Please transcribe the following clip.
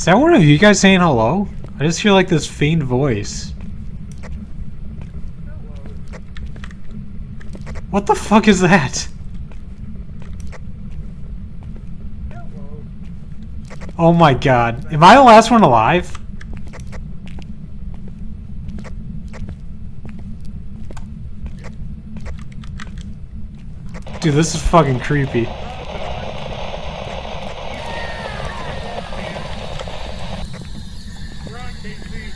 Is that one of you guys saying hello? I just hear like this faint voice. What the fuck is that? Oh my god. Am I the last one alive? Dude, this is fucking creepy. Thank you.